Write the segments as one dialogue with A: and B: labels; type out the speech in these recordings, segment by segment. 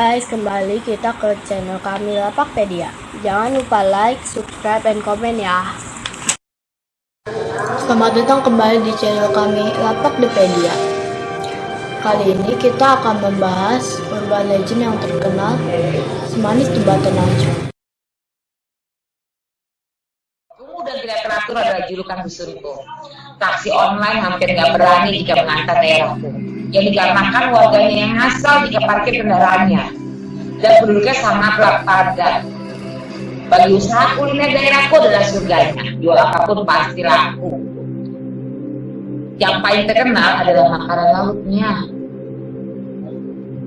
A: guys, kembali kita ke channel kami Lapakpedia. Jangan lupa like, subscribe, dan komen ya. Selamat datang kembali di channel kami Lapakpedia. Kali ini kita akan membahas urban legend yang terkenal semanis jembatan.
B: Kumuh dan tidak teratur adalah julukan bisurku. Taksi online hampir nggak berani jika mengantar daerahku yang dikarenakan warganya yang asal jika parkir kendaraannya dan penduduknya sangatlah padat. Bagi usaha kuliner daerahku adalah surganya, jual apa pun pasti laku. Yang paling terkenal adalah makanan lautnya.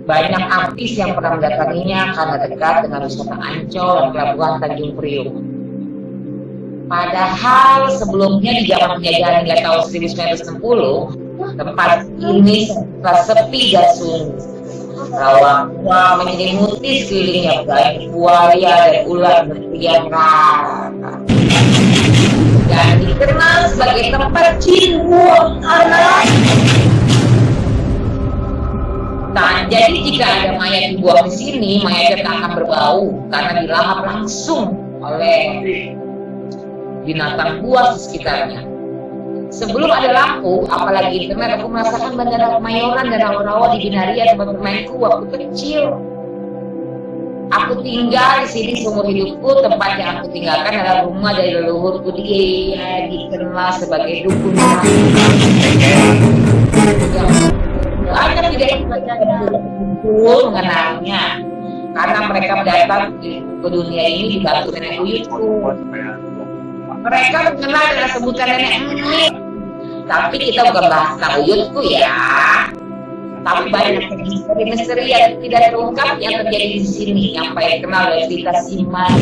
B: Banyak artis yang pernah mendatanginya karena dekat dengan wisata Ancol dan pelabuhan Tanjung Priuk. Padahal sebelumnya di zaman penjajahan hingga tahun 1960, tempat ini sepi dan sunyi. Rawa menyelimuti sekelilingnya banyak buaya dan ular berkeliaran. Dan dikenal sebagai tempat jin buang anak. Nah, jadi jika ada mayat dibuang di sini, mayatnya tak akan berbau karena dilahap langsung oleh binatang buas di sekitarnya. Sebelum ada lampu, apalagi internet, aku merasakan bandara kemayoran dan rawa-rawa di Binaria tempat bermainku waktu kecil. Aku tinggal di sini seumur hidupku, tempat yang aku tinggalkan adalah rumah dari leluhurku dia dikenal sebagai dukun. Banyak tidak berkumpul mengenalnya, karena mereka datang ke dunia ini dibantu nenek buyutku. Mereka mengenal dengan sebutan nenek Emit tapi kita bukan bahas uyutku ya. Tapi banyak misteri-misteri yang tidak terungkap yang terjadi di sini. Yang paling kenal dari cerita Siman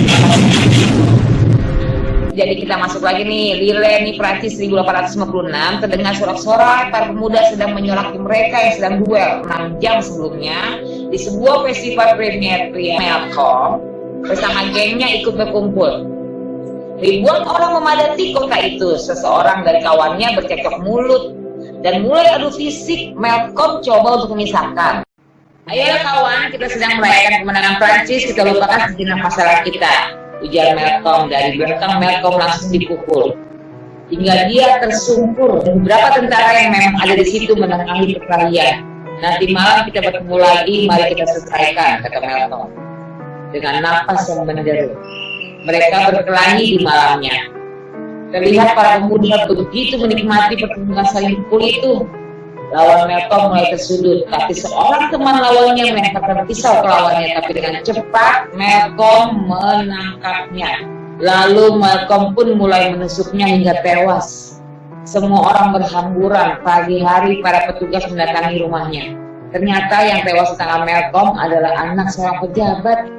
B: jadi kita masuk lagi nih Lille nih Prancis 1856 terdengar sorak-sorai para pemuda sedang menyolaki mereka yang sedang duel 6 jam sebelumnya di sebuah festival premier Melkom bersama gengnya ikut berkumpul Ribuan orang memadati kota itu. Seseorang dari kawannya bercekcok mulut dan mulai adu fisik. Malcolm coba untuk memisahkan. Ayo kawan, kita sedang merayakan kemenangan Prancis. Kita lupakan sejenak masalah kita. Ujar Malcolm dari belakang Malcolm langsung dipukul. Hingga dia tersungkur dan beberapa tentara yang memang ada di situ menengahi perkelahian. Nanti malam kita bertemu lagi, mari kita selesaikan, kata Malcolm. Dengan napas yang menderu mereka berkelahi di malamnya. Terlihat para pemuda begitu menikmati pertunjukan saling pukul itu. Lawan Melkom mulai tersudut, tapi seorang teman lawannya melemparkan pisau ke lawannya, tapi dengan cepat Melkom menangkapnya. Lalu Malcolm pun mulai menusuknya hingga tewas. Semua orang berhamburan. Pagi hari para petugas mendatangi rumahnya. Ternyata yang tewas tangan Malcolm adalah anak seorang pejabat.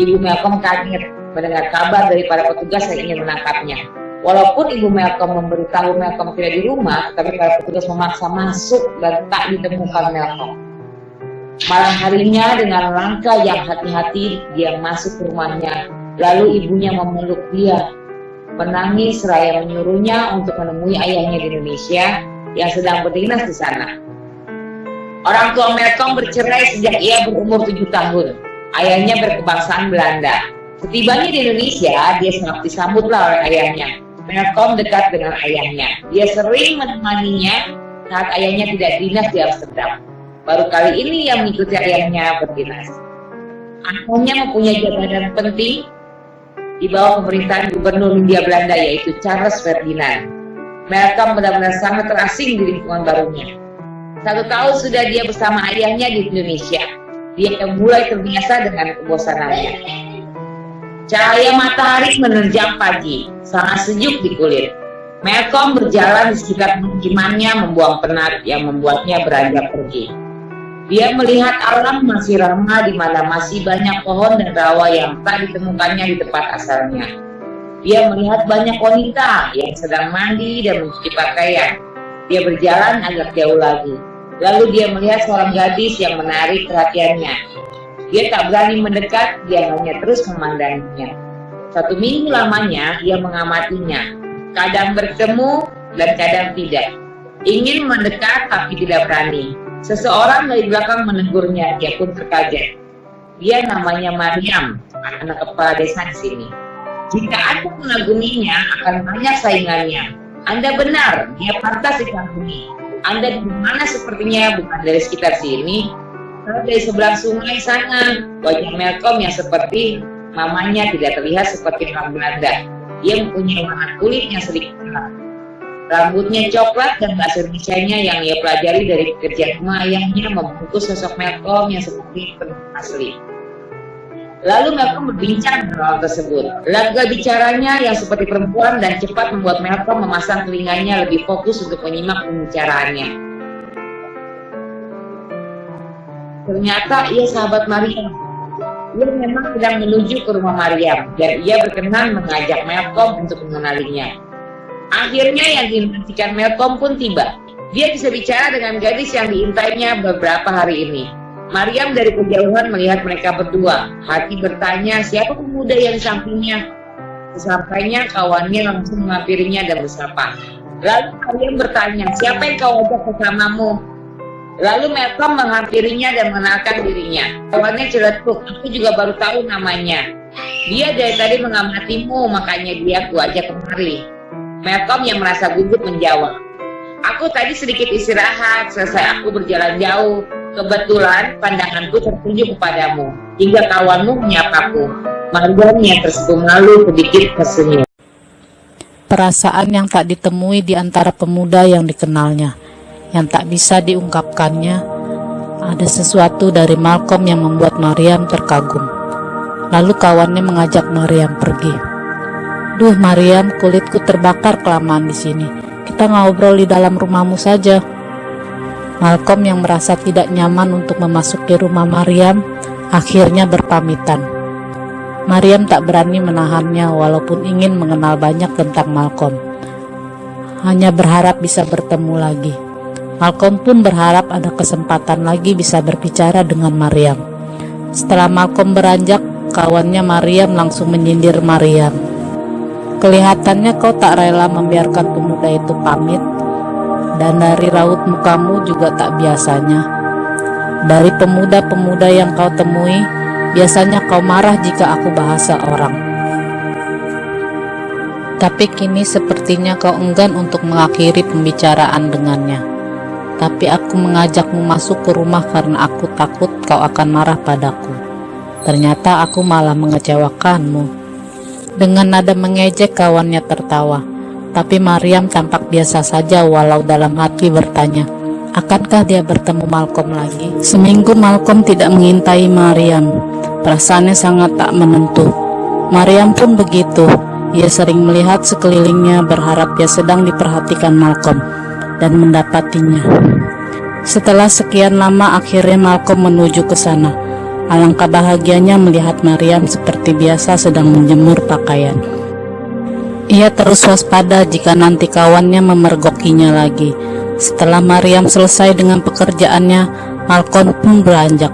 B: Ibu Malcolm kaget mendengar kabar dari para petugas yang ingin menangkapnya. Walaupun ibu Malcolm memberitahu Malcolm tidak di rumah, tapi para petugas memaksa masuk dan tak ditemukan Malcolm. Malam harinya dengan langkah yang hati-hati dia masuk ke rumahnya, lalu ibunya memeluk dia, menangis seraya menyuruhnya untuk menemui ayahnya di Indonesia yang sedang berdinas di sana. Orang tua Malcolm bercerai sejak ia berumur tujuh tahun. Ayahnya berkebangsaan Belanda. Setibanya di Indonesia, dia sangat disambutlah oleh ayahnya. Malcolm dekat dengan ayahnya. Dia sering menemaninya saat ayahnya tidak dinas di Amsterdam. Baru kali ini yang mengikuti ayahnya berdinas. Ayahnya mempunyai jabatan penting di bawah pemerintahan gubernur Hindia Belanda yaitu Charles Ferdinand. Malcolm benar-benar sangat terasing di lingkungan barunya. Satu tahun sudah dia bersama ayahnya di Indonesia. Dia mulai terbiasa dengan kebosanannya. Cahaya matahari menerjang pagi, sangat sejuk di kulit. Malcolm berjalan di sekitar pemukimannya membuang penat yang membuatnya beranjak pergi. Dia melihat alam masih ramah di mana masih banyak pohon dan rawa yang tak ditemukannya di tempat asalnya. Dia melihat banyak wanita yang sedang mandi dan mencuci pakaian. Dia berjalan agak jauh lagi. Lalu dia melihat seorang gadis yang menarik perhatiannya. Dia tak berani mendekat, dia hanya terus memandanginya. Satu minggu lamanya, ia mengamatinya. Kadang bertemu dan kadang tidak. Ingin mendekat tapi tidak berani. Seseorang dari belakang menegurnya, dia pun terkaget. Dia namanya Maryam, anak kepala desa di sini. Jika aku mengaguminya, akan banyak saingannya. Anda benar, dia pantas dikagumi. Anda di mana sepertinya bukan dari sekitar sini, dari seberang sungai sana. Wajah Malcolm yang seperti mamanya tidak terlihat seperti orang Belanda. Dia mempunyai warna kulit yang sedikit gelap. Rambutnya coklat dan bahasa Indonesia-nya yang ia pelajari dari pekerjaan rumah ayahnya membungkus sosok Malcolm yang seperti penduduk asli. Lalu Malcolm berbincang dengan hal tersebut. Laga bicaranya yang seperti perempuan dan cepat membuat Malcolm memasang telinganya lebih fokus untuk menyimak pembicaraannya. Ternyata ia sahabat Maria ia memang sedang menuju ke rumah Maryam dan ia berkenan mengajak Malcolm untuk mengenalinya. Akhirnya yang dinantikan Malcolm pun tiba. Dia bisa bicara dengan gadis yang diintainya beberapa hari ini. Maryam dari kejauhan melihat mereka berdua. Hati bertanya siapa pemuda yang sampingnya. Sesampainya kawannya langsung menghampirinya dan bersapa. Lalu Maryam bertanya, siapa yang kau ajak bersamamu? Lalu Malcolm menghampirinya dan mengenalkan dirinya. Kawannya celetuk, aku juga baru tahu namanya. Dia dari tadi mengamatimu, makanya dia aku ajak kemari. Malcolm yang merasa gugup menjawab. Aku tadi sedikit istirahat, selesai aku berjalan jauh. Kebetulan pandanganku tertuju kepadamu, hingga kawanmu menyapaku. Mariam yang tersenyum malu sedikit tersenyum.
C: Perasaan yang tak ditemui di antara pemuda yang dikenalnya yang tak bisa diungkapkannya, ada sesuatu dari Malcolm yang membuat Mariam terkagum. Lalu kawannya mengajak Mariam pergi. Duh Mariam, kulitku terbakar kelamaan di sini. Kita ngobrol di dalam rumahmu saja. Malcolm yang merasa tidak nyaman untuk memasuki rumah Mariam, akhirnya berpamitan. Mariam tak berani menahannya walaupun ingin mengenal banyak tentang Malcolm. Hanya berharap bisa bertemu lagi. Malcolm pun berharap ada kesempatan lagi bisa berbicara dengan Mariam. Setelah Malcolm beranjak, kawannya Mariam langsung menyindir Mariam. Kelihatannya kau tak rela membiarkan pemuda itu pamit, dan dari raut mukamu juga tak biasanya. Dari pemuda-pemuda yang kau temui, biasanya kau marah jika aku bahasa orang. Tapi kini sepertinya kau enggan untuk mengakhiri pembicaraan dengannya tapi aku mengajakmu masuk ke rumah karena aku takut kau akan marah padaku. Ternyata aku malah mengecewakanmu. Dengan nada mengejek kawannya tertawa, tapi Mariam tampak biasa saja walau dalam hati bertanya, akankah dia bertemu Malcolm lagi? Seminggu Malcolm tidak mengintai Mariam, perasaannya sangat tak menentu. Mariam pun begitu, ia sering melihat sekelilingnya berharap dia sedang diperhatikan Malcolm dan mendapatinya. Setelah sekian lama akhirnya Malcolm menuju ke sana. Alangkah bahagianya melihat Mariam seperti biasa sedang menjemur pakaian. Ia terus waspada jika nanti kawannya memergokinya lagi. Setelah Mariam selesai dengan pekerjaannya, Malcolm pun beranjak.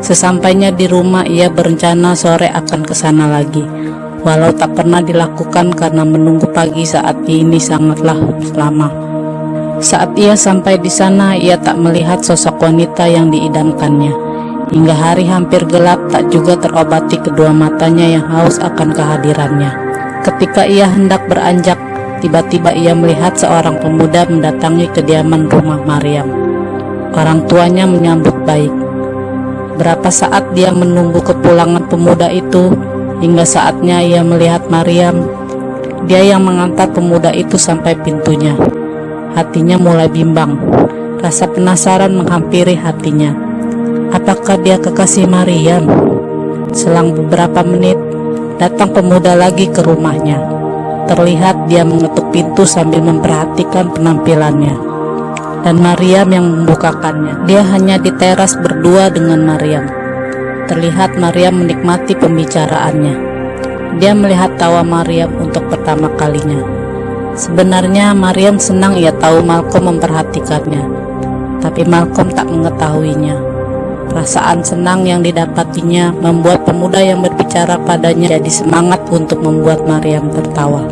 C: Sesampainya di rumah, ia berencana sore akan ke sana lagi. Walau tak pernah dilakukan karena menunggu pagi saat ini sangatlah lama. Saat ia sampai di sana, ia tak melihat sosok wanita yang diidamkannya. Hingga hari hampir gelap, tak juga terobati kedua matanya yang haus akan kehadirannya. Ketika ia hendak beranjak, tiba-tiba ia melihat seorang pemuda mendatangi kediaman rumah Maryam. Orang tuanya menyambut baik. Berapa saat dia menunggu kepulangan pemuda itu, hingga saatnya ia melihat Maryam. Dia yang mengantar pemuda itu sampai pintunya. Hatinya mulai bimbang. Rasa penasaran menghampiri hatinya. Apakah dia kekasih Maryam? Selang beberapa menit, datang pemuda lagi ke rumahnya. Terlihat dia mengetuk pintu sambil memperhatikan penampilannya. Dan Maryam yang membukakannya. Dia hanya di teras berdua dengan Maryam. Terlihat Maryam menikmati pembicaraannya. Dia melihat tawa Maryam untuk pertama kalinya. Sebenarnya Mariam senang ia tahu Malcolm memperhatikannya, tapi Malcolm tak mengetahuinya. Perasaan senang yang didapatinya membuat pemuda yang berbicara padanya jadi semangat untuk membuat Mariam tertawa.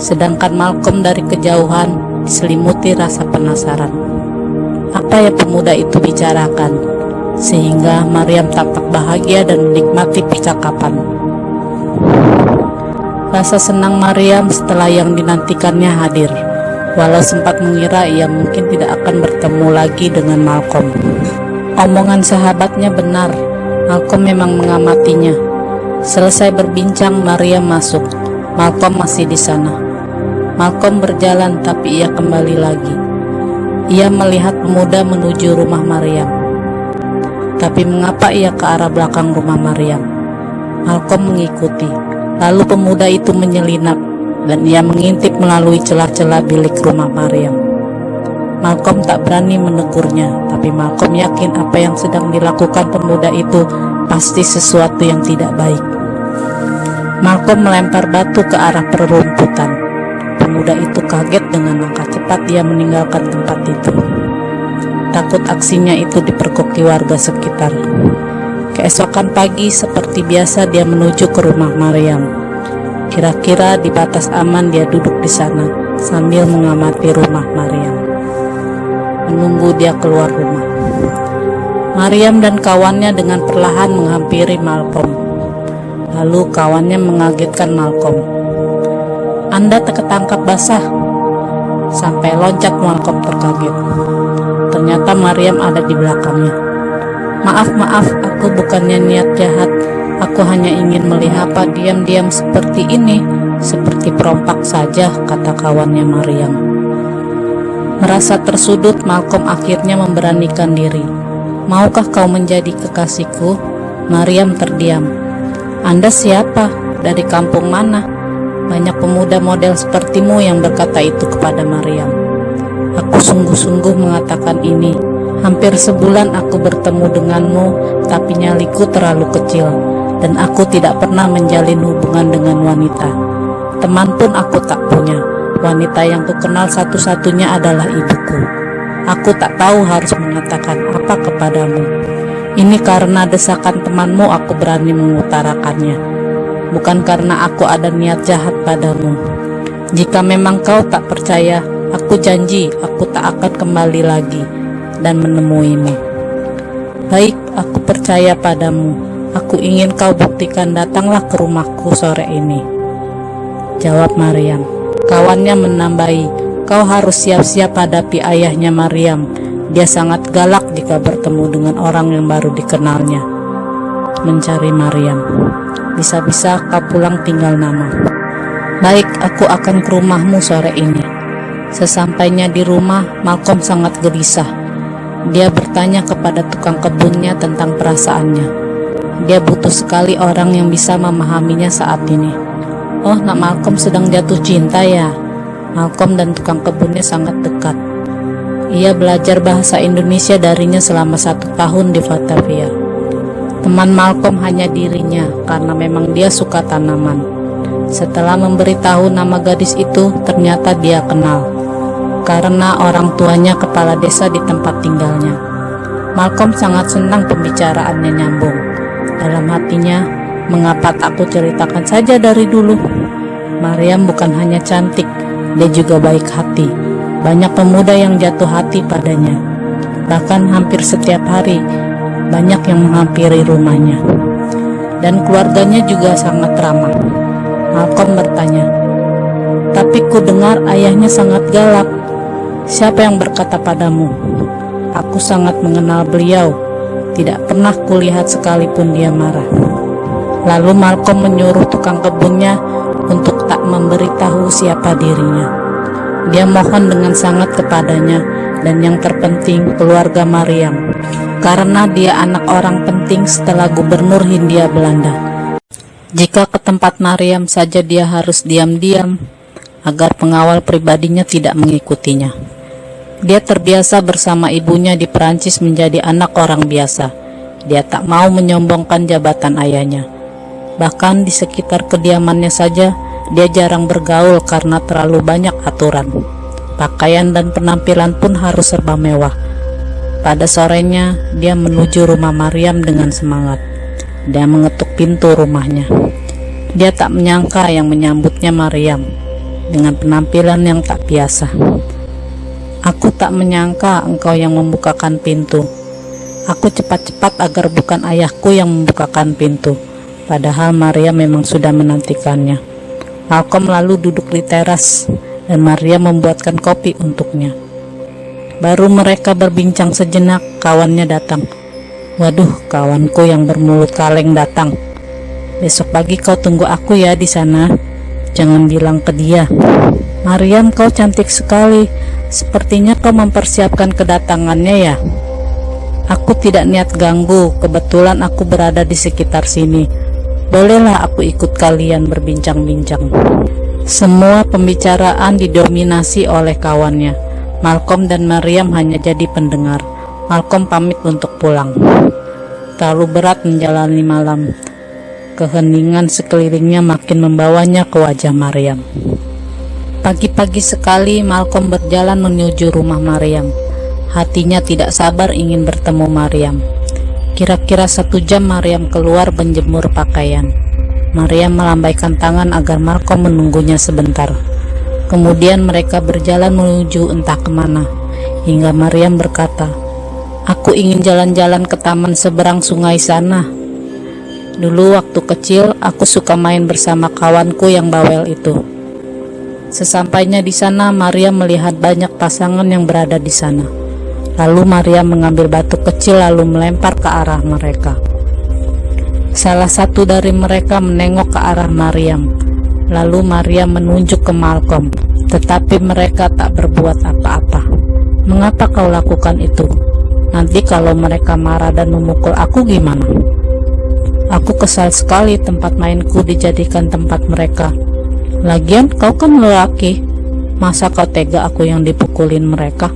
C: Sedangkan Malcolm dari kejauhan diselimuti rasa penasaran. Apa yang pemuda itu bicarakan? Sehingga Maryam tampak bahagia dan menikmati percakapan. Rasa senang Maryam setelah yang dinantikannya hadir, walau sempat mengira ia mungkin tidak akan bertemu lagi dengan Malcolm. Omongan sahabatnya benar, Malcolm memang mengamatinya. Selesai berbincang, Maryam masuk. Malcolm masih di sana. Malcolm berjalan tapi ia kembali lagi. Ia melihat pemuda menuju rumah Maryam. Tapi mengapa ia ke arah belakang rumah Maryam? Malcolm mengikuti. Lalu pemuda itu menyelinap dan ia mengintip melalui celah-celah bilik rumah Maryam. Malcolm tak berani menegurnya, tapi Malcolm yakin apa yang sedang dilakukan pemuda itu pasti sesuatu yang tidak baik. Malcolm melempar batu ke arah perumputan. Pemuda itu kaget dengan langkah cepat dia meninggalkan tempat itu. Takut aksinya itu diperkoki warga sekitar. Keesokan pagi seperti biasa dia menuju ke rumah Maryam. Kira-kira di batas aman dia duduk di sana sambil mengamati rumah Maryam. Menunggu dia keluar rumah. Maryam dan kawannya dengan perlahan menghampiri Malcolm. Lalu kawannya mengagetkan Malcolm. Anda terketangkap basah. Sampai loncat Malcolm terkaget. Ternyata Maryam ada di belakangnya. Maaf, maaf, aku bukannya niat jahat. Aku hanya ingin melihat apa diam-diam seperti ini, seperti perompak saja, kata kawannya Maryam. Merasa tersudut, Malcolm akhirnya memberanikan diri. Maukah kau menjadi kekasihku? Maryam terdiam. Anda siapa? Dari kampung mana? Banyak pemuda model sepertimu yang berkata itu kepada Maryam. Sungguh-sungguh mengatakan ini. Hampir sebulan aku bertemu denganmu, tapi nyaliku terlalu kecil, dan aku tidak pernah menjalin hubungan dengan wanita. Teman pun aku tak punya. Wanita yang kukenal satu-satunya adalah ibuku. Aku tak tahu harus mengatakan apa kepadamu. Ini karena desakan temanmu aku berani mengutarakannya. Bukan karena aku ada niat jahat padamu. Jika memang kau tak percaya, Aku janji aku tak akan kembali lagi dan menemuimu. Baik, aku percaya padamu. Aku ingin kau buktikan datanglah ke rumahku sore ini. Jawab Maryam. Kawannya menambahi, kau harus siap-siap hadapi ayahnya Maryam. Dia sangat galak jika bertemu dengan orang yang baru dikenalnya. Mencari Maryam. Bisa-bisa kau pulang tinggal nama. Baik, aku akan ke rumahmu sore ini. Sesampainya di rumah, Malcolm sangat gelisah. Dia bertanya kepada tukang kebunnya tentang perasaannya. Dia butuh sekali orang yang bisa memahaminya saat ini. Oh, nak Malcolm sedang jatuh cinta ya. Malcolm dan tukang kebunnya sangat dekat. Ia belajar bahasa Indonesia darinya selama satu tahun di Batavia. Teman Malcolm hanya dirinya karena memang dia suka tanaman. Setelah memberitahu nama gadis itu, ternyata dia kenal karena orang tuanya kepala desa di tempat tinggalnya. Malcolm sangat senang pembicaraannya nyambung. Dalam hatinya, mengapa tak aku ceritakan saja dari dulu? Mariam bukan hanya cantik, dia juga baik hati. Banyak pemuda yang jatuh hati padanya. Bahkan hampir setiap hari, banyak yang menghampiri rumahnya. Dan keluarganya juga sangat ramah. Malcolm bertanya, tapi ku dengar ayahnya sangat galak. Siapa yang berkata padamu? Aku sangat mengenal beliau. Tidak pernah kulihat sekalipun dia marah. Lalu Malcolm menyuruh tukang kebunnya untuk tak memberitahu siapa dirinya. Dia mohon dengan sangat kepadanya dan yang terpenting keluarga Maryam karena dia anak orang penting setelah gubernur Hindia Belanda. Jika ke tempat Maryam saja dia harus diam-diam agar pengawal pribadinya tidak mengikutinya. Dia terbiasa bersama ibunya di Perancis menjadi anak orang biasa. Dia tak mau menyombongkan jabatan ayahnya. Bahkan di sekitar kediamannya saja, dia jarang bergaul karena terlalu banyak aturan. Pakaian dan penampilan pun harus serba mewah. Pada sorenya, dia menuju rumah Maryam dengan semangat. Dia mengetuk pintu rumahnya. Dia tak menyangka yang menyambutnya Maryam dengan penampilan yang tak biasa. Tak menyangka engkau yang membukakan pintu. Aku cepat-cepat agar bukan ayahku yang membukakan pintu. Padahal Maria memang sudah menantikannya. Malcolm lalu duduk di teras dan Maria membuatkan kopi untuknya. Baru mereka berbincang sejenak, kawannya datang. Waduh, kawanku yang bermulut kaleng datang. Besok pagi kau tunggu aku ya di sana. Jangan bilang ke dia. Mariam, kau cantik sekali. Sepertinya kau mempersiapkan kedatangannya ya. Aku tidak niat ganggu, kebetulan aku berada di sekitar sini. Bolehlah aku ikut kalian berbincang-bincang. Semua pembicaraan didominasi oleh kawannya. Malcolm dan Mariam hanya jadi pendengar. Malcolm pamit untuk pulang. Terlalu berat menjalani malam. Keheningan sekelilingnya makin membawanya ke wajah Mariam. Pagi-pagi sekali Malcolm berjalan menuju rumah Mariam. Hatinya tidak sabar ingin bertemu Mariam. Kira-kira satu jam Mariam keluar menjemur pakaian. Mariam melambaikan tangan agar Malcolm menunggunya sebentar. Kemudian mereka berjalan menuju entah ke mana. Hingga Mariam berkata, Aku ingin jalan-jalan ke taman seberang sungai sana. Dulu waktu kecil, aku suka main bersama kawanku yang bawel itu. Sesampainya di sana, Maria melihat banyak pasangan yang berada di sana. Lalu Maria mengambil batu kecil lalu melempar ke arah mereka. Salah satu dari mereka menengok ke arah Mariam. Lalu Maria menunjuk ke Malcolm, tetapi mereka tak berbuat apa-apa. Mengapa kau lakukan itu? Nanti kalau mereka marah dan memukul aku gimana? Aku kesal sekali tempat mainku dijadikan tempat mereka. Lagian kau kan lelaki, masa kau tega aku yang dipukulin mereka?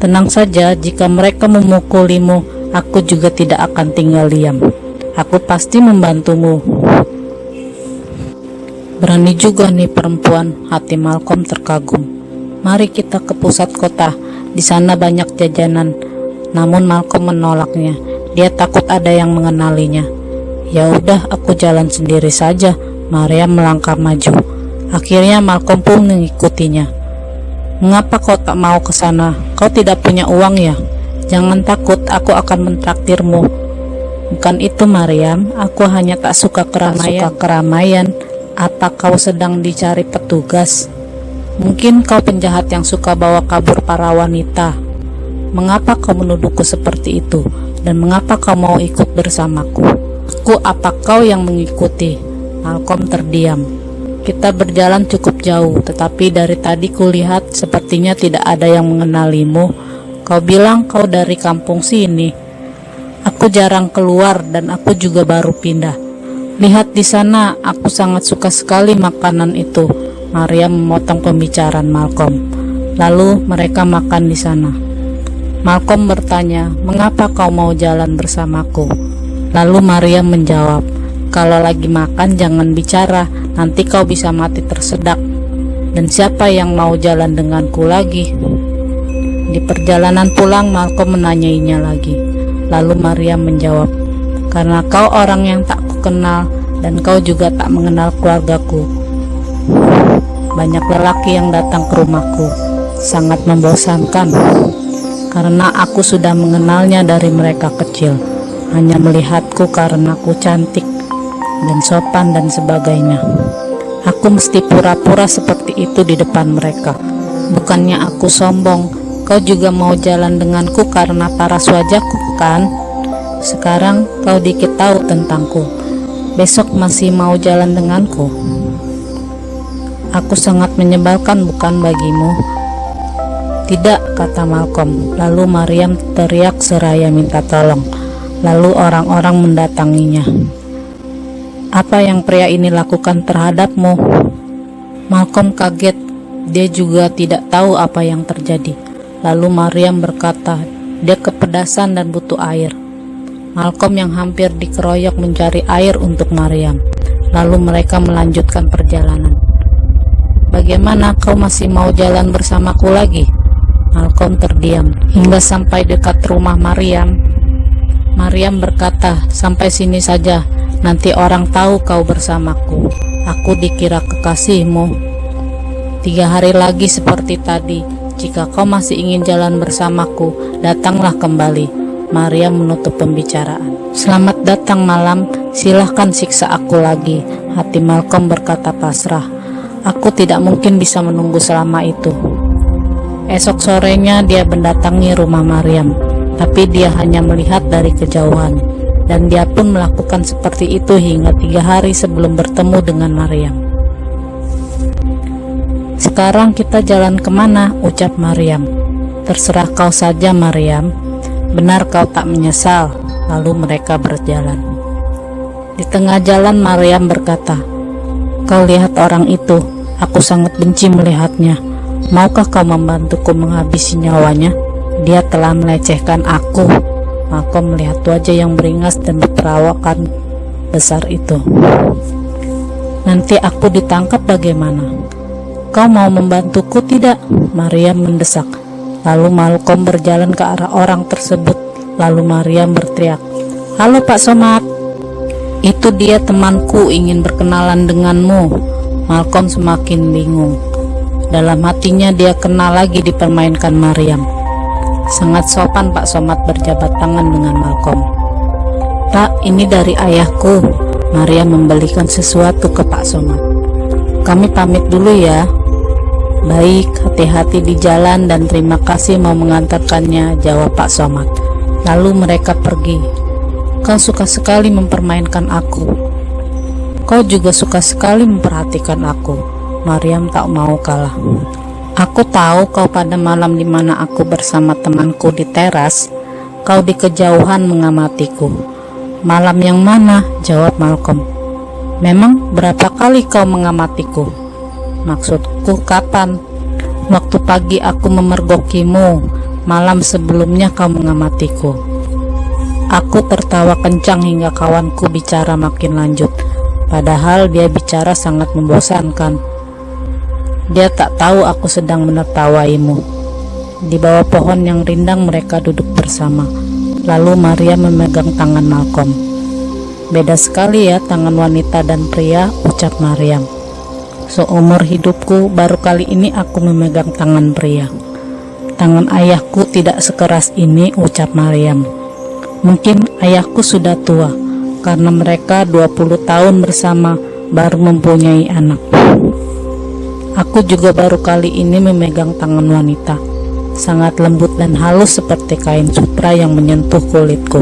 C: Tenang saja, jika mereka memukulimu, aku juga tidak akan tinggal diam. Aku pasti membantumu. Berani juga nih perempuan, hati Malcolm terkagum. Mari kita ke pusat kota, di sana banyak jajanan. Namun Malcolm menolaknya. Dia takut ada yang mengenalinya. Ya udah, aku jalan sendiri saja. Maria melangkah maju. Akhirnya Malcolm pun mengikutinya. Mengapa kau tak mau ke sana? Kau tidak punya uang ya? Jangan takut, aku akan mentraktirmu. Bukan itu, Mariam. Aku hanya tak suka keramaian. Suka keramaian. Apa kau sedang dicari petugas? Mungkin kau penjahat yang suka bawa kabur para wanita. Mengapa kau menuduhku seperti itu? Dan mengapa kau mau ikut bersamaku? Aku apa kau yang mengikuti? Malcolm terdiam. Kita berjalan cukup jauh, tetapi dari tadi kulihat sepertinya tidak ada yang mengenalimu. Kau bilang kau dari kampung sini. Aku jarang keluar dan aku juga baru pindah. Lihat di sana, aku sangat suka sekali makanan itu. Maria memotong pembicaraan Malcolm. Lalu mereka makan di sana. Malcolm bertanya, "Mengapa kau mau jalan bersamaku?" Lalu Maria menjawab, "Kalau lagi makan jangan bicara, nanti kau bisa mati tersedak. Dan siapa yang mau jalan denganku lagi? Di perjalanan pulang, Malcolm menanyainya lagi. Lalu Maria menjawab, karena kau orang yang tak kukenal dan kau juga tak mengenal keluargaku. Banyak lelaki yang datang ke rumahku, sangat membosankan. Karena aku sudah mengenalnya dari mereka kecil, hanya melihatku karena aku cantik dan sopan dan sebagainya. Aku mesti pura-pura seperti itu di depan mereka. Bukannya aku sombong, kau juga mau jalan denganku karena paras wajahku kan? Sekarang kau dikit tahu tentangku. Besok masih mau jalan denganku. Aku sangat menyebalkan bukan bagimu? Tidak, kata Malcolm. Lalu Mariam teriak seraya minta tolong. Lalu orang-orang mendatanginya. Apa yang pria ini lakukan terhadapmu? Malcolm kaget. Dia juga tidak tahu apa yang terjadi. Lalu Mariam berkata, dia kepedasan dan butuh air. Malcolm yang hampir dikeroyok mencari air untuk Mariam. Lalu mereka melanjutkan perjalanan. Bagaimana kau masih mau jalan bersamaku lagi? Malcolm terdiam hingga sampai dekat rumah Mariam. Mariam berkata, sampai sini saja, Nanti orang tahu kau bersamaku. Aku dikira kekasihmu. Tiga hari lagi seperti tadi. Jika kau masih ingin jalan bersamaku, datanglah kembali. Maria menutup pembicaraan. Selamat datang malam, silahkan siksa aku lagi. Hati Malcolm berkata pasrah. Aku tidak mungkin bisa menunggu selama itu. Esok sorenya dia mendatangi rumah Mariam, tapi dia hanya melihat dari kejauhan. Dan dia pun melakukan seperti itu hingga tiga hari sebelum bertemu dengan Mariam. Sekarang kita jalan ke mana? ucap Mariam. Terserah kau saja Mariam, benar kau tak menyesal. Lalu mereka berjalan. Di tengah jalan Mariam berkata, Kau lihat orang itu, aku sangat benci melihatnya. Maukah kau membantuku menghabisi nyawanya? Dia telah melecehkan aku. Maka melihat wajah yang beringas dan berperawakan besar itu. Nanti aku ditangkap bagaimana? Kau mau membantuku tidak? Maria mendesak. Lalu Malcolm berjalan ke arah orang tersebut. Lalu Maria berteriak, Halo Pak Somad. Itu dia temanku ingin berkenalan denganmu. Malcolm semakin bingung. Dalam hatinya dia kenal lagi dipermainkan Mariam. Sangat sopan Pak Somad berjabat tangan dengan Malcolm. Pak, ini dari ayahku. Maria membelikan sesuatu ke Pak Somad. Kami pamit dulu ya. Baik, hati-hati di jalan dan terima kasih mau mengantarkannya, jawab Pak Somad. Lalu mereka pergi. Kau suka sekali mempermainkan aku. Kau juga suka sekali memperhatikan aku. Mariam tak mau kalah. Aku tahu kau pada malam di mana aku bersama temanku di teras, kau di kejauhan mengamatiku. Malam yang mana? Jawab Malcolm. Memang berapa kali kau mengamatiku? Maksudku kapan? Waktu pagi aku memergokimu, malam sebelumnya kau mengamatiku. Aku tertawa kencang hingga kawanku bicara makin lanjut, padahal dia bicara sangat membosankan. Dia tak tahu aku sedang menertawaimu. Di bawah pohon yang rindang mereka duduk bersama. Lalu Maria memegang tangan Malcolm. Beda sekali ya tangan wanita dan pria, ucap Mariam. Seumur hidupku baru kali ini aku memegang tangan pria. Tangan ayahku tidak sekeras ini, ucap Mariam. Mungkin ayahku sudah tua, karena mereka 20 tahun bersama baru mempunyai anak. Aku juga baru kali ini memegang tangan wanita, sangat lembut dan halus seperti kain sutra yang menyentuh kulitku.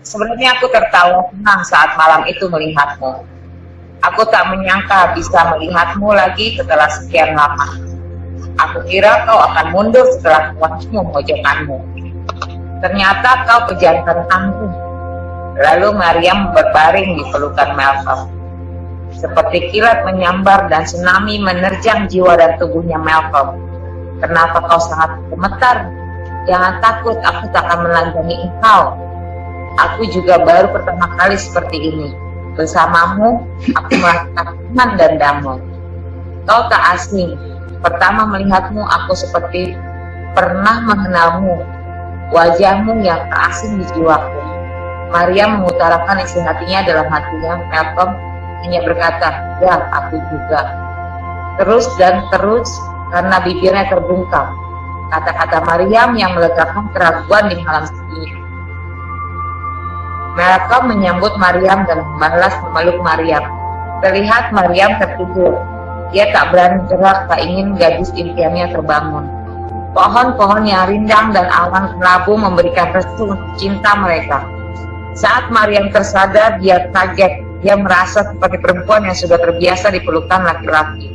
B: Sebenarnya aku tertawa senang saat malam itu melihatmu. Aku tak menyangka bisa melihatmu lagi setelah sekian lama. Aku kira kau akan mundur setelah kuatmu mojokanmu. Ternyata kau pejantan tangguh. Lalu Mariam berbaring di pelukan Malcolm. Seperti kilat menyambar dan tsunami menerjang jiwa dan tubuhnya Malcolm. Kenapa kau sangat gemetar? Jangan takut, aku tak akan melanjangi engkau. Aku juga baru pertama kali seperti ini. Bersamamu, aku merasakan aman dan damai. Kau tak asing. Pertama melihatmu, aku seperti pernah mengenalmu. Wajahmu yang tak asing di jiwaku. Maria mengutarakan isi hatinya dalam hatinya. Malcolm hanya berkata, ya aku juga. Terus dan terus karena bibirnya terbungkam. Kata-kata Maryam yang melegakan keraguan di malam sunyi. Mereka menyambut Maryam dan membalas memeluk Maryam. Terlihat Maryam tertidur. Dia tak berani gerak, tak ingin gadis impiannya terbangun. Pohon-pohon yang rindang dan awan kelabu memberikan restu cinta mereka. Saat Maryam tersadar, dia kaget dia merasa seperti perempuan yang sudah terbiasa dipelukan laki-laki.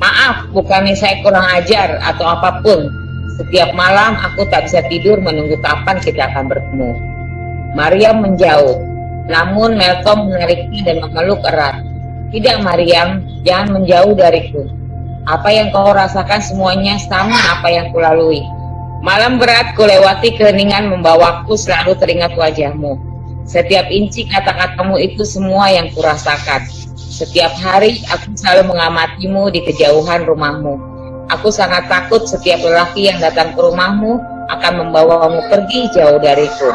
B: Maaf, bukannya saya kurang ajar atau apa pun. Setiap malam aku tak bisa tidur menunggu kapan kita akan bertemu. Mariam menjauh, namun Malcolm menariknya dan memeluk erat. Tidak Mariam, jangan menjauh dariku. Apa yang kau rasakan semuanya sama apa yang kulalui. Malam berat kulewati keheningan membawaku selalu teringat wajahmu. Setiap inci kata-katamu itu semua yang kurasakan. Setiap hari aku selalu mengamatimu di kejauhan rumahmu. Aku sangat takut setiap lelaki yang datang ke rumahmu akan membawamu pergi jauh dariku.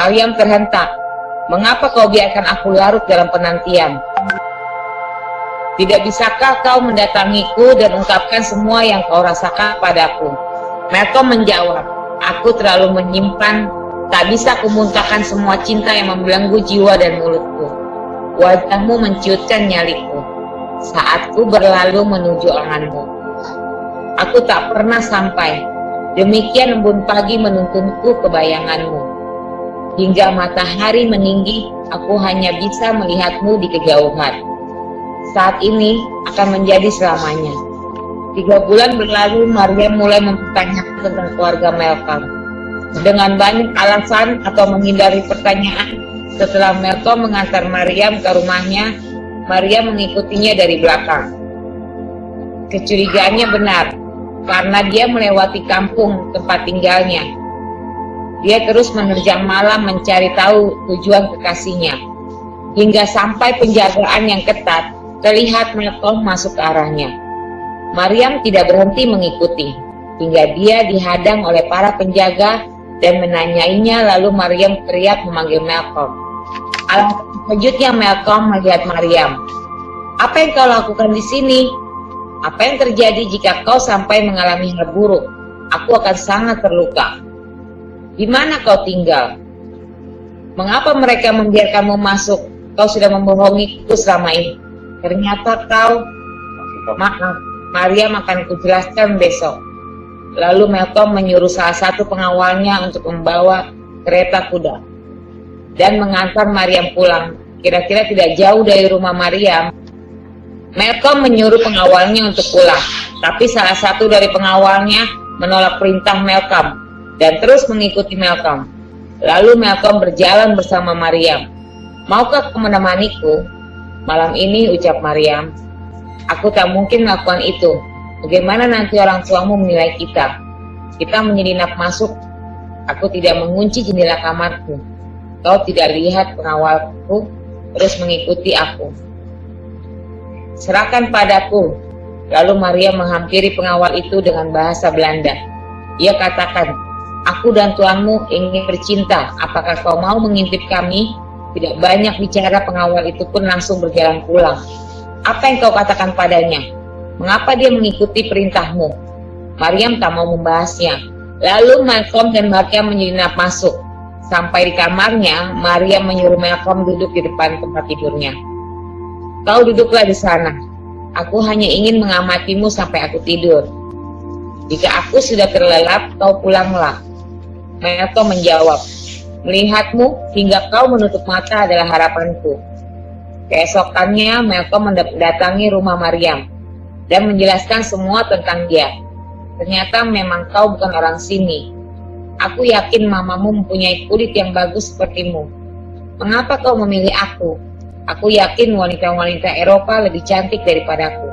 B: Mariam terhentak. Mengapa kau biarkan aku larut dalam penantian? Tidak bisakah kau mendatangiku dan ungkapkan semua yang kau rasakan padaku? Malcolm menjawab, aku terlalu menyimpan Tak bisa kumuntahkan semua cinta yang membelenggu jiwa dan mulutku. Wajahmu menciutkan nyaliku. Saat ku berlalu menuju lenganmu. Aku tak pernah sampai. Demikian embun pagi menuntunku ke bayanganmu. Hingga matahari meninggi, aku hanya bisa melihatmu di kejauhan. Saat ini akan menjadi selamanya. Tiga bulan berlalu, Maria mulai mempertanyakan tentang keluarga Malcolm dengan banyak alasan atau menghindari pertanyaan. Setelah Melko mengantar Maryam ke rumahnya, Maryam mengikutinya dari belakang. Kecurigaannya benar, karena dia melewati kampung tempat tinggalnya. Dia terus menerjang malam mencari tahu tujuan kekasihnya. Hingga sampai penjagaan yang ketat, terlihat Melko masuk ke arahnya. Maryam tidak berhenti mengikuti, hingga dia dihadang oleh para penjaga dan menanyainya lalu Maryam teriak memanggil Malcolm. Alangkah terkejutnya Malcolm melihat Maryam. Apa yang kau lakukan di sini? Apa yang terjadi jika kau sampai mengalami hal buruk? Aku akan sangat terluka. Di mana kau tinggal? Mengapa mereka membiarkanmu masuk? Kau sudah membohongiku selama ini. Ternyata kau... Maaf, Maryam akan kujelaskan besok. Lalu Malcolm menyuruh salah satu pengawalnya untuk membawa kereta kuda dan mengantar Maryam pulang. Kira-kira tidak jauh dari rumah Maryam. Malcolm menyuruh pengawalnya untuk pulang, tapi salah satu dari pengawalnya menolak perintah Malcolm dan terus mengikuti Malcolm. Lalu Malcolm berjalan bersama Maryam. Maukah kau menemaniku? Malam ini ucap Maryam. Aku tak mungkin melakukan itu, Bagaimana nanti orang tuamu menilai kita? Kita menyelinap masuk. Aku tidak mengunci jendela kamarku. Kau tidak lihat pengawalku terus mengikuti aku. Serahkan padaku. Lalu Maria menghampiri pengawal itu dengan bahasa Belanda. Ia katakan, Aku dan tuanmu ingin bercinta. Apakah kau mau mengintip kami? Tidak banyak bicara pengawal itu pun langsung berjalan pulang. Apa yang kau katakan padanya? Mengapa dia mengikuti perintahmu? Maryam tak mau membahasnya. Lalu Malcolm dan Maryam menyelinap masuk. Sampai di kamarnya, Maryam menyuruh Malcolm duduk di depan tempat tidurnya. Kau duduklah di sana. Aku hanya ingin mengamatimu sampai aku tidur. Jika aku sudah terlelap, kau pulanglah. Malcolm menjawab, Melihatmu hingga kau menutup mata adalah harapanku. Keesokannya, Malcolm mendatangi rumah Maryam dan menjelaskan semua tentang dia. Ternyata memang kau bukan orang sini. Aku yakin mamamu mempunyai kulit yang bagus sepertimu. Mengapa kau memilih aku? Aku yakin wanita-wanita Eropa lebih cantik daripadaku.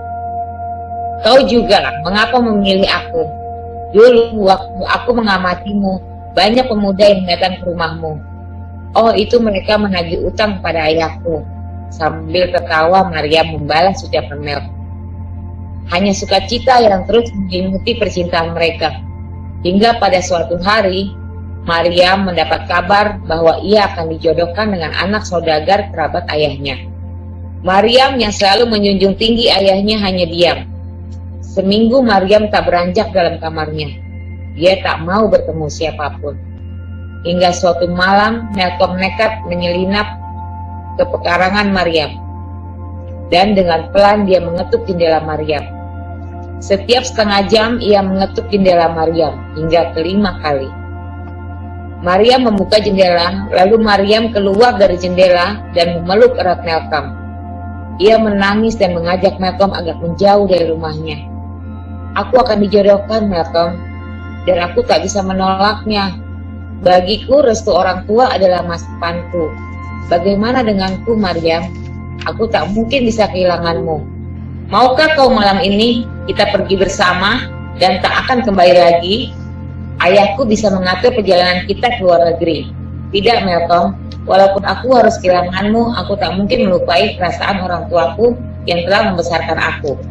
B: Kau juga, mengapa memilih aku? Dulu waktu aku mengamatimu, banyak pemuda yang datang ke rumahmu. Oh, itu mereka menagih utang pada ayahku. Sambil tertawa, Maria membalas ucapan Mel. Hanya sukacita yang terus menyelimuti percintaan mereka. Hingga pada suatu hari, Maryam mendapat kabar bahwa ia akan dijodohkan dengan anak saudagar kerabat ayahnya. Maryam yang selalu menjunjung tinggi ayahnya hanya diam. Seminggu Maryam tak beranjak dalam kamarnya. Dia tak mau bertemu siapa pun. Hingga suatu malam, Malcolm nekat menyelinap ke pekarangan Maryam. Dan dengan pelan dia mengetuk jendela Maryam. Setiap setengah jam ia mengetuk jendela Maryam hingga kelima kali. Maryam membuka jendela, lalu Maryam keluar dari jendela dan memeluk erat Malcolm. Ia menangis dan mengajak Malcolm agak menjauh dari rumahnya. Aku akan dijodohkan Malcolm, dan aku tak bisa menolaknya. Bagiku restu orang tua adalah masa depanku. Bagaimana denganku Maryam? Aku tak mungkin bisa kehilanganmu. Maukah kau malam ini kita pergi bersama dan tak akan kembali lagi? Ayahku bisa mengatur perjalanan kita ke luar negeri. Tidak, Melkom. Walaupun aku harus kehilanganmu, aku tak mungkin melupai perasaan orang tuaku yang telah membesarkan aku.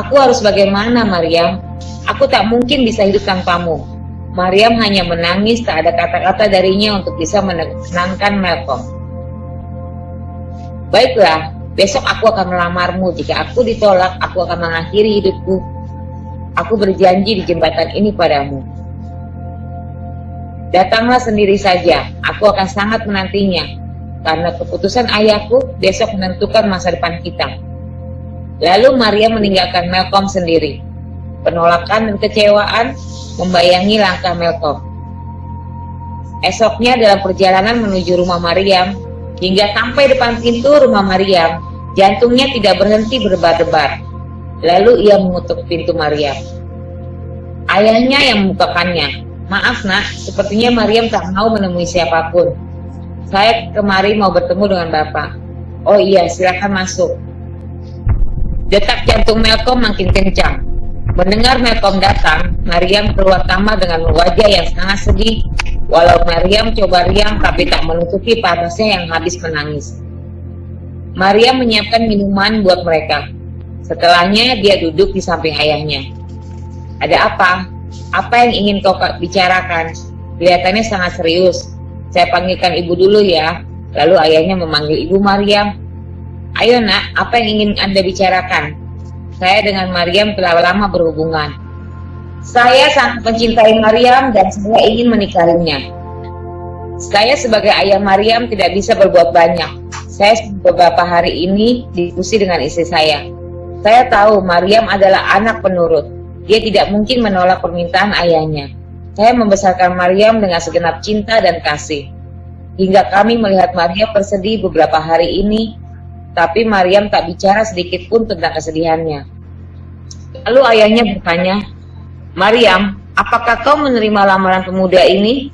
B: Aku harus bagaimana, Mariam? Aku tak mungkin bisa hidup tanpamu. Mariam hanya menangis, tak ada kata-kata darinya untuk bisa menenangkan Malcolm. Baiklah, Besok aku akan melamarmu. Jika aku ditolak, aku akan mengakhiri hidupku. Aku berjanji di jembatan ini padamu. Datanglah sendiri saja, aku akan sangat menantinya, karena keputusan ayahku besok menentukan masa depan kita. Lalu Maria meninggalkan Malcolm sendiri. Penolakan dan kecewaan membayangi langkah Malcolm. Esoknya dalam perjalanan menuju rumah Mariam, hingga sampai depan pintu rumah Mariam, jantungnya tidak berhenti berdebar-debar. Lalu ia mengutuk pintu Mariam. Ayahnya yang membukakannya. Maaf nak, sepertinya Mariam tak mau menemui siapa pun. Saya kemari mau bertemu dengan Bapak. Oh iya, silakan masuk. Detak jantung Malcolm makin kencang. Mendengar Malcolm datang, Mariam keluar kamar dengan wajah yang sangat sedih. Walau Mariam coba riang tapi tak menutupi panasnya yang habis menangis. Mariam menyiapkan minuman buat mereka. Setelahnya dia duduk di samping ayahnya. Ada apa? Apa yang ingin kau bicarakan? Kelihatannya sangat serius. Saya panggilkan ibu dulu ya. Lalu ayahnya memanggil ibu Mariam. Ayo nak, apa yang ingin Anda bicarakan? Saya dengan Mariam telah lama berhubungan. Saya sangat mencintai Mariam dan saya ingin menikahinya. Saya sebagai ayah Mariam tidak bisa berbuat banyak. Saya beberapa hari ini diskusi dengan istri saya. Saya tahu Mariam adalah anak penurut. Dia tidak mungkin menolak permintaan ayahnya. Saya membesarkan Mariam dengan segenap cinta dan kasih. Hingga kami melihat Mariam bersedih beberapa hari ini tapi Maryam tak bicara sedikit pun tentang kesedihannya. Lalu ayahnya bertanya, Maryam, apakah kau menerima lamaran pemuda ini?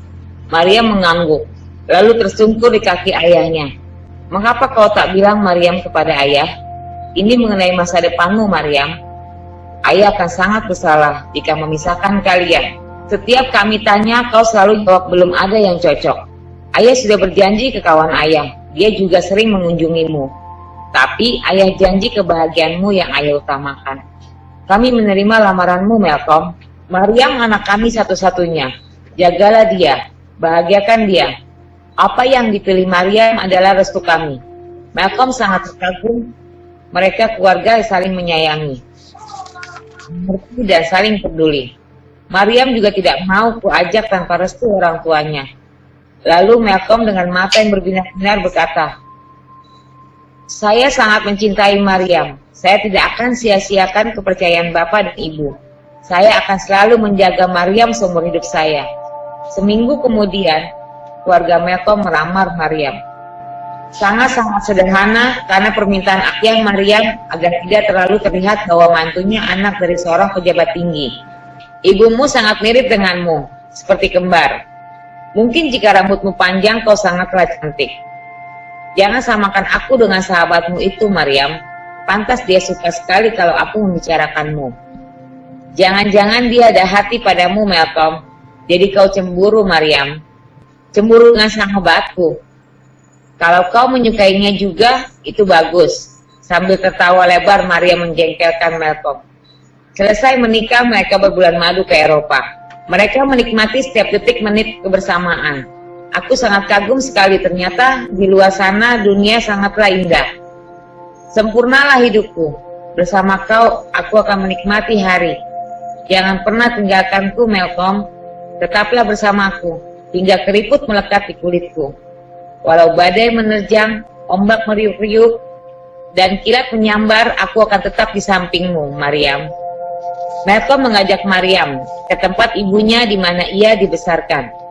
B: Maryam mengangguk, lalu tersungkur di kaki ayahnya. Mengapa kau tak bilang Maryam kepada ayah? Ini mengenai masa depanmu, Maryam. Ayah akan sangat bersalah jika memisahkan kalian. Setiap kami tanya, kau selalu jawab belum ada yang cocok. Ayah sudah berjanji ke kawan ayah, dia juga sering mengunjungimu. Tapi ayah janji kebahagiaanmu yang ayah utamakan. Kami menerima lamaranmu, Malcolm. Mariam anak kami satu-satunya. Jagalah dia, bahagiakan dia. Apa yang dipilih Mariam adalah restu kami. Malcolm sangat terkagum. Mereka keluarga saling menyayangi. Mengerti dan saling peduli. Mariam juga tidak mau kuajak tanpa restu orang tuanya. Lalu Malcolm dengan mata yang berbinar-binar berkata, saya sangat mencintai Maryam. Saya tidak akan sia-siakan kepercayaan Bapak dan Ibu. Saya akan selalu menjaga Maryam seumur hidup saya. Seminggu kemudian, keluarga Malcolm melamar Maryam. Sangat-sangat sederhana karena permintaan ayah Maryam agar tidak terlalu terlihat bahwa mantunya anak dari seorang pejabat tinggi. Ibumu sangat mirip denganmu, seperti kembar. Mungkin jika rambutmu panjang kau sangatlah cantik. Jangan samakan aku dengan sahabatmu itu, Maryam. Pantas dia suka sekali kalau aku membicarakanmu. Jangan-jangan dia ada hati padamu, Malcolm. Jadi kau cemburu, Maryam. Cemburu dengan sahabatku. Kalau kau menyukainya juga, itu bagus. Sambil tertawa lebar, Maria menjengkelkan Malcolm. Selesai menikah, mereka berbulan madu ke Eropa. Mereka menikmati setiap detik menit kebersamaan. Aku sangat kagum sekali ternyata di luar sana dunia sangatlah indah. Sempurnalah hidupku. Bersama kau, aku akan menikmati hari. Jangan pernah tinggalkanku, Malcolm. Tetaplah bersamaku, hingga keriput melekat di kulitku. Walau badai menerjang, ombak meriuk-riuk, dan kilat menyambar, aku akan tetap di sampingmu, Mariam. Malcolm mengajak Mariam ke tempat ibunya di mana ia dibesarkan.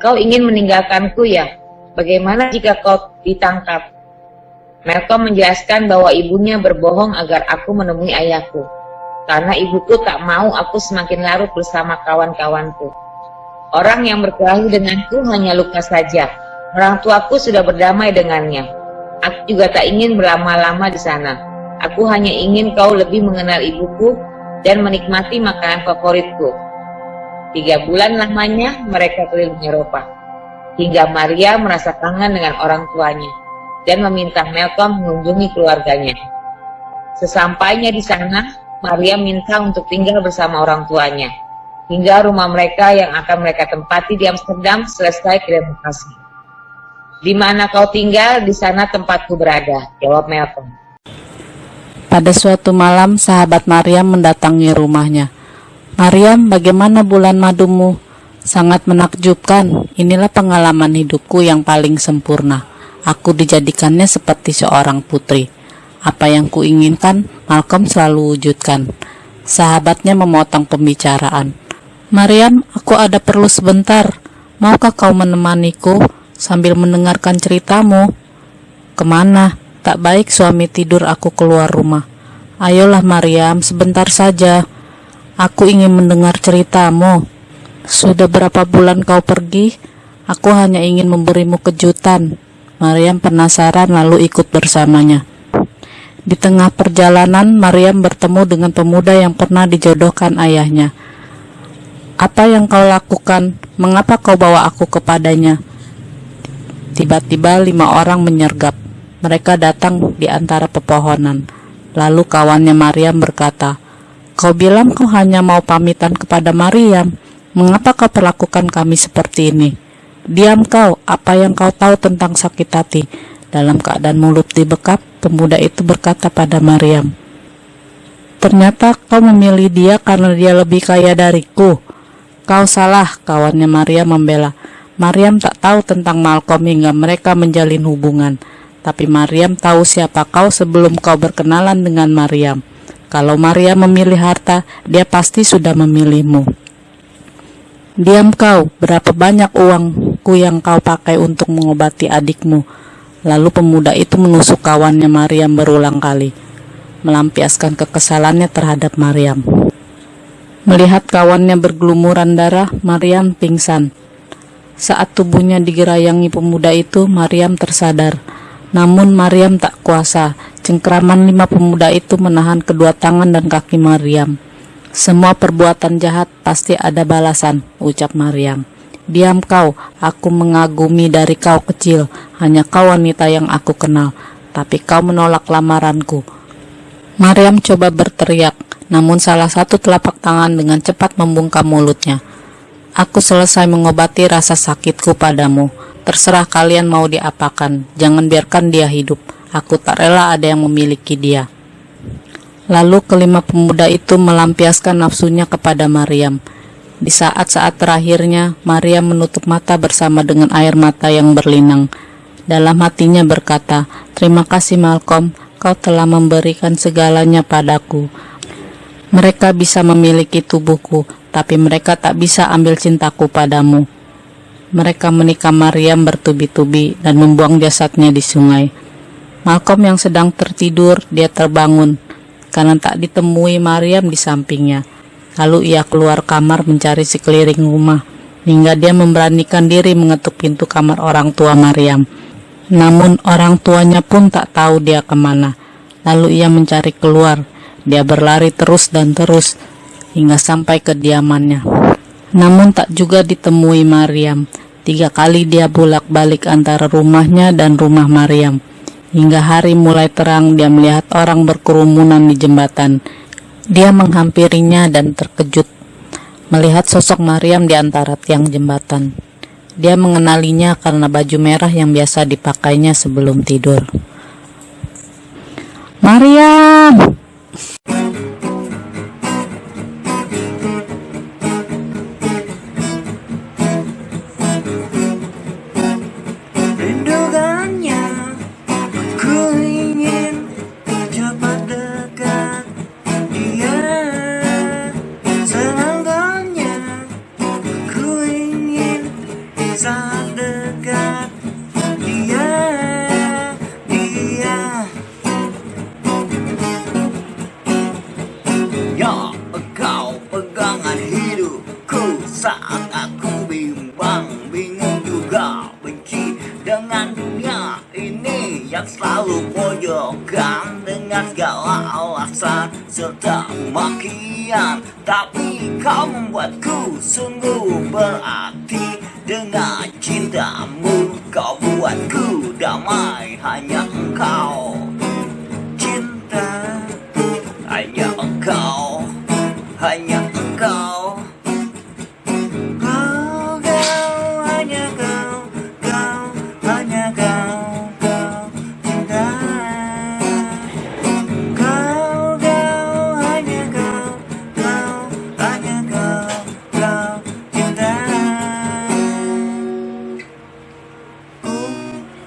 B: Kau ingin meninggalkanku ya? Bagaimana jika kau ditangkap? Malcolm menjelaskan bahwa ibunya berbohong agar aku menemui ayahku. Karena ibuku tak mau aku semakin larut bersama kawan-kawanku. Orang yang berkelahi denganku hanya luka saja. Orang tuaku sudah berdamai dengannya. Aku juga tak ingin berlama-lama di sana. Aku hanya ingin kau lebih mengenal ibuku dan menikmati makanan favoritku. Tiga bulan lamanya mereka keliling Eropa. Hingga Maria merasa kangen dengan orang tuanya dan meminta Malcolm mengunjungi keluarganya. Sesampainya di sana, Maria minta untuk tinggal bersama orang tuanya hingga rumah mereka yang akan mereka tempati di Amsterdam selesai kreasi. Di mana kau tinggal, di sana tempatku berada, jawab Malcolm.
C: Pada suatu malam, sahabat Maria mendatangi rumahnya. Maryam, bagaimana bulan madumu? Sangat menakjubkan, inilah pengalaman hidupku yang paling sempurna. Aku dijadikannya seperti seorang putri. Apa yang kuinginkan, Malcolm selalu wujudkan. Sahabatnya memotong pembicaraan. Mariam, aku ada perlu sebentar. Maukah kau menemaniku sambil mendengarkan ceritamu? Ke mana? Tak baik suami tidur aku keluar rumah. Ayolah Mariam, sebentar saja. Aku ingin mendengar ceritamu. Sudah berapa bulan kau pergi? Aku hanya ingin memberimu kejutan. Mariam penasaran lalu ikut bersamanya. Di tengah perjalanan, Mariam bertemu dengan pemuda yang pernah dijodohkan ayahnya. Apa yang kau lakukan? Mengapa kau bawa aku kepadanya? Tiba-tiba lima orang menyergap. Mereka datang di antara pepohonan. Lalu kawannya Mariam berkata, Kau bilang kau hanya mau pamitan kepada Mariam. Mengapa kau perlakukan kami seperti ini? Diam kau, apa yang kau tahu tentang sakit hati? Dalam keadaan mulut dibekap, pemuda itu berkata pada Mariam, Ternyata kau memilih dia karena dia lebih kaya dariku. Kau salah, kawannya Mariam membela. Mariam tak tahu tentang Malcolm hingga mereka menjalin hubungan. Tapi Mariam tahu siapa kau sebelum kau berkenalan dengan Mariam. Kalau Maria memilih harta, dia pasti sudah memilihmu. Diam kau, berapa banyak uangku yang kau pakai untuk mengobati adikmu? Lalu pemuda itu menusuk kawannya Mariam berulang kali, melampiaskan kekesalannya terhadap Mariam. Melihat kawannya bergelumuran darah, Mariam pingsan. Saat tubuhnya digerayangi pemuda itu, Mariam tersadar. Namun Mariam tak kuasa. Cengkraman lima pemuda itu menahan kedua tangan dan kaki Mariam. Semua perbuatan jahat pasti ada balasan, ucap Mariam. Diam kau, aku mengagumi dari kau kecil, hanya kau wanita yang aku kenal, tapi kau menolak lamaranku. Mariam coba berteriak, namun salah satu telapak tangan dengan cepat membungkam mulutnya. Aku selesai mengobati rasa sakitku padamu. Terserah kalian mau diapakan, jangan biarkan dia hidup. Aku tak rela ada yang memiliki dia. Lalu kelima pemuda itu melampiaskan nafsunya kepada Maryam. Di saat-saat terakhirnya, Maryam menutup mata bersama dengan air mata yang berlinang. Dalam hatinya berkata, Terima kasih Malcolm, kau telah memberikan segalanya padaku. Mereka bisa memiliki tubuhku, tapi mereka tak bisa ambil cintaku padamu. Mereka menikah Maryam bertubi-tubi dan membuang jasadnya di sungai. Malcolm yang sedang tertidur, dia terbangun karena tak ditemui Maryam di sampingnya. Lalu ia keluar kamar mencari sekeliling rumah hingga dia memberanikan diri mengetuk pintu kamar orang tua Maryam. Namun orang tuanya pun tak tahu dia ke mana. Lalu ia mencari keluar. Dia berlari terus dan terus hingga sampai ke diamannya. Namun tak juga ditemui Maryam. Tiga kali dia bolak-balik antara rumahnya dan rumah Maryam. Hingga hari mulai terang dia melihat orang berkerumunan di jembatan. Dia menghampirinya dan terkejut melihat sosok Maryam di antara tiang jembatan. Dia mengenalinya karena baju merah yang biasa dipakainya sebelum tidur. Maryam!